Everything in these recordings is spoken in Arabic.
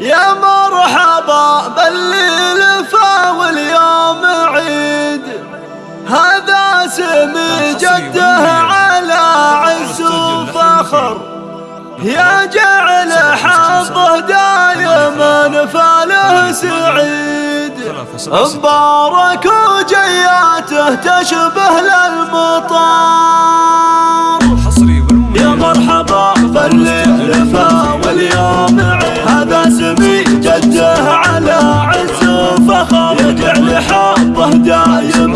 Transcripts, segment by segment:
يا مرحبا بالليل واليوم عيد. هذا سمي جده على عز وفخر. يا جعل حظه دايما فاله سعيد. مبارك وجياته تشبه للمر Yeah.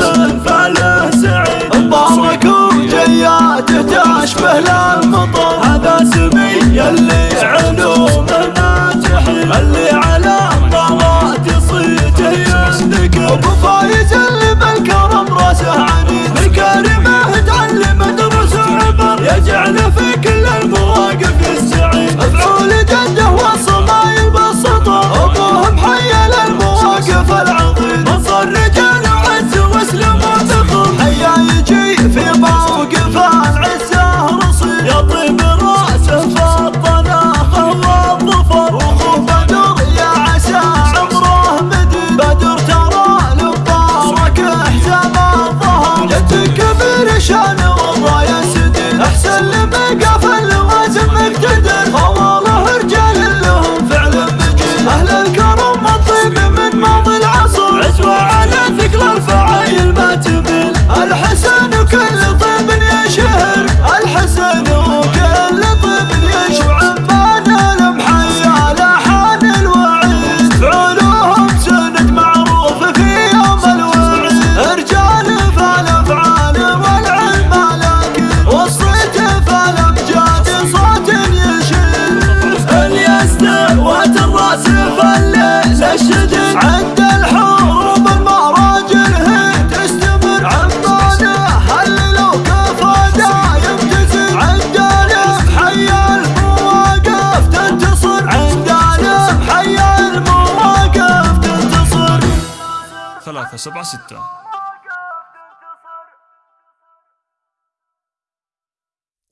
ثلاثة سبعة ستة.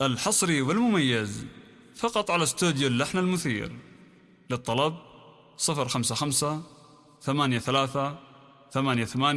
الحصري والمميز. فقط على استوديو اللحن المثير. للطلب 055 83 88